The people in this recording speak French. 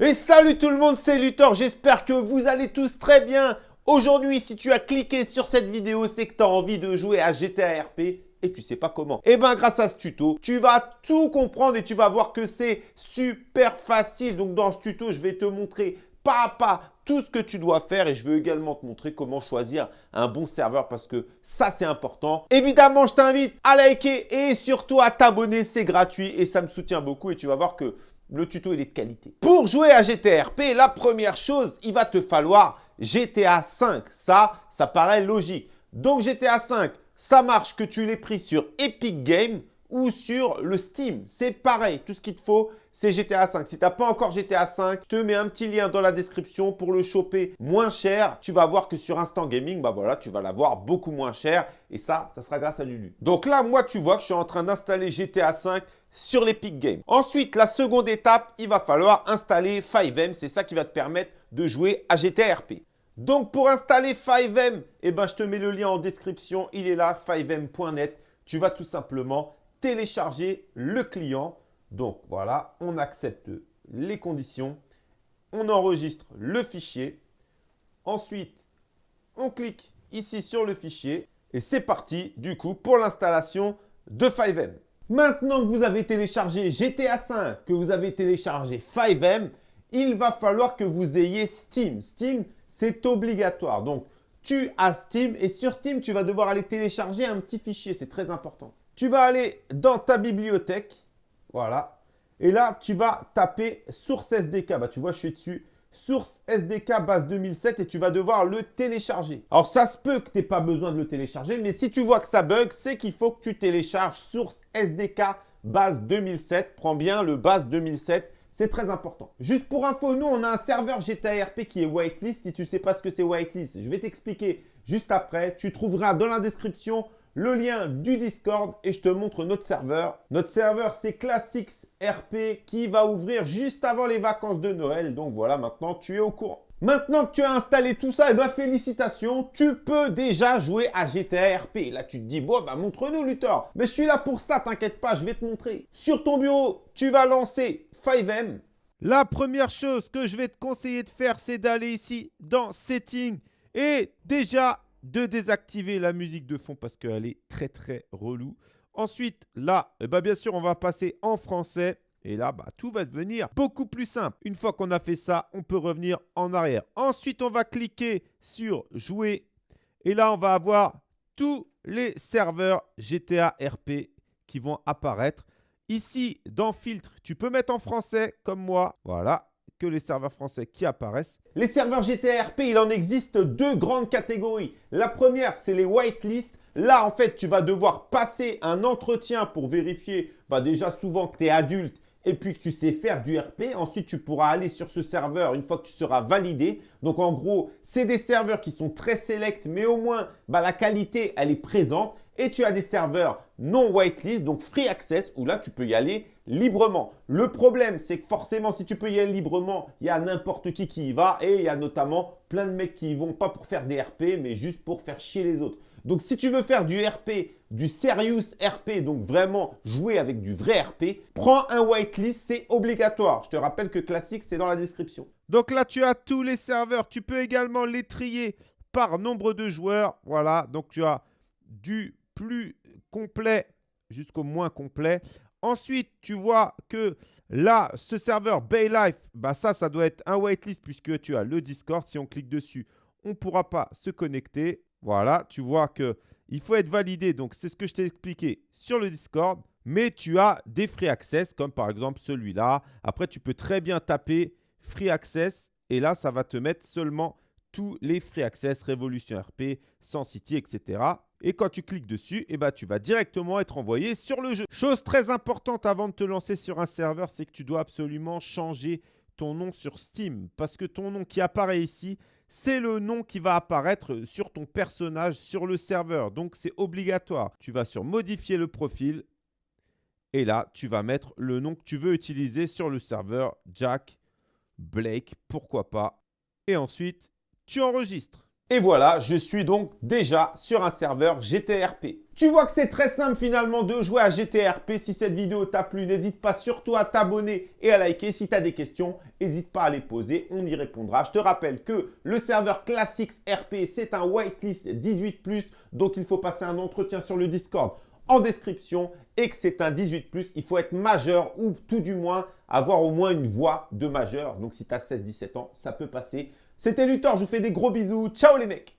Et salut tout le monde, c'est Luthor, j'espère que vous allez tous très bien. Aujourd'hui, si tu as cliqué sur cette vidéo, c'est que tu as envie de jouer à GTA RP et tu sais pas comment. Et eh bien grâce à ce tuto, tu vas tout comprendre et tu vas voir que c'est super facile. Donc dans ce tuto, je vais te montrer pas à pas tout ce que tu dois faire et je vais également te montrer comment choisir un bon serveur parce que ça c'est important. Évidemment, je t'invite à liker et surtout à t'abonner, c'est gratuit et ça me soutient beaucoup et tu vas voir que le tuto est de qualité. Pour jouer à GTA RP, la première chose, il va te falloir GTA 5. Ça, ça paraît logique. Donc GTA 5, ça marche que tu l'aies pris sur Epic Games ou sur le Steam. C'est pareil, tout ce qu'il te faut, c'est GTA 5. Si tu n'as pas encore GTA 5, je te mets un petit lien dans la description pour le choper moins cher. Tu vas voir que sur Instant Gaming, bah tu vas l'avoir beaucoup moins cher. Et ça, ça sera grâce à Lulu. Donc là, moi, tu vois que je suis en train d'installer GTA 5 sur l'Epic Games. Ensuite, la seconde étape, il va falloir installer 5M. C'est ça qui va te permettre de jouer à GTA RP. Donc, pour installer 5M, eh ben, je te mets le lien en description. Il est là, 5m.net. Tu vas tout simplement télécharger le client. Donc, voilà, on accepte les conditions. On enregistre le fichier. Ensuite, on clique ici sur le fichier. Et c'est parti, du coup, pour l'installation de 5M. Maintenant que vous avez téléchargé GTA 5, que vous avez téléchargé 5M, il va falloir que vous ayez Steam. Steam, c'est obligatoire. Donc, tu as Steam et sur Steam, tu vas devoir aller télécharger un petit fichier. C'est très important. Tu vas aller dans ta bibliothèque. Voilà. Et là, tu vas taper source SDK. Bah, tu vois, je suis dessus source SDK base 2007 et tu vas devoir le télécharger. Alors ça se peut que tu n'aies pas besoin de le télécharger, mais si tu vois que ça bug, c'est qu'il faut que tu télécharges source SDK base 2007. Prends bien le base 2007. C'est très important. Juste pour info, nous, on a un serveur GTA RP qui est whitelist. Si tu ne sais pas ce que c'est whitelist, je vais t'expliquer juste après. Tu trouveras dans la description le lien du Discord et je te montre notre serveur. Notre serveur, c'est Classics RP qui va ouvrir juste avant les vacances de Noël. Donc voilà, maintenant, tu es au courant. Maintenant que tu as installé tout ça, et eh ben félicitations, tu peux déjà jouer à GTA RP. Là, tu te dis, bon, bah montre-nous, Luthor. Mais je suis là pour ça, t'inquiète pas, je vais te montrer. Sur ton bureau, tu vas lancer 5M. La première chose que je vais te conseiller de faire, c'est d'aller ici dans Settings et déjà de désactiver la musique de fond parce qu'elle est très très relou. Ensuite, là, eh ben, bien sûr, on va passer en français. Et là, bah, tout va devenir beaucoup plus simple. Une fois qu'on a fait ça, on peut revenir en arrière. Ensuite, on va cliquer sur « Jouer ». Et là, on va avoir tous les serveurs GTA RP qui vont apparaître. Ici, dans « Filtre », tu peux mettre en français comme moi. Voilà que les serveurs français qui apparaissent. Les serveurs GTRP, il en existe deux grandes catégories. La première, c'est les whitelist. Là, en fait, tu vas devoir passer un entretien pour vérifier bah, déjà souvent que tu es adulte et puis que tu sais faire du RP. Ensuite, tu pourras aller sur ce serveur une fois que tu seras validé. Donc, en gros, c'est des serveurs qui sont très select, mais au moins, bah, la qualité, elle est présente. Et tu as des serveurs non whitelist, donc free access, où là, tu peux y aller librement. Le problème, c'est que forcément, si tu peux y aller librement, il y a n'importe qui qui y va et il y a notamment plein de mecs qui y vont pas pour faire des RP, mais juste pour faire chier les autres. Donc, si tu veux faire du RP, du serious RP, donc vraiment jouer avec du vrai RP, prends un whitelist, c'est obligatoire. Je te rappelle que Classic, c'est dans la description. Donc là, tu as tous les serveurs. Tu peux également les trier par nombre de joueurs. Voilà, donc tu as du plus complet jusqu'au moins complet. Ensuite, tu vois que là, ce serveur Baylife, bah ça, ça doit être un whitelist puisque tu as le Discord. Si on clique dessus, on ne pourra pas se connecter. Voilà, tu vois que il faut être validé. Donc, c'est ce que je t'ai expliqué sur le Discord. Mais tu as des free access comme par exemple celui-là. Après, tu peux très bien taper free access et là, ça va te mettre seulement tous les free access, Révolution RP, Sans City, etc. Et quand tu cliques dessus, eh ben, tu vas directement être envoyé sur le jeu. Chose très importante avant de te lancer sur un serveur, c'est que tu dois absolument changer ton nom sur Steam. Parce que ton nom qui apparaît ici, c'est le nom qui va apparaître sur ton personnage sur le serveur. Donc, c'est obligatoire. Tu vas sur modifier le profil. Et là, tu vas mettre le nom que tu veux utiliser sur le serveur. Jack, Blake, pourquoi pas. Et ensuite, tu enregistres. Et voilà, je suis donc déjà sur un serveur GTRP. Tu vois que c'est très simple finalement de jouer à GTRP. Si cette vidéo t'a plu, n'hésite pas surtout à t'abonner et à liker. Si tu as des questions, n'hésite pas à les poser, on y répondra. Je te rappelle que le serveur Classics RP, c'est un whitelist 18+, donc il faut passer un entretien sur le Discord en description et que c'est un 18+, il faut être majeur ou tout du moins avoir au moins une voix de majeur. Donc si tu as 16-17 ans, ça peut passer. C'était Luthor, je vous fais des gros bisous. Ciao les mecs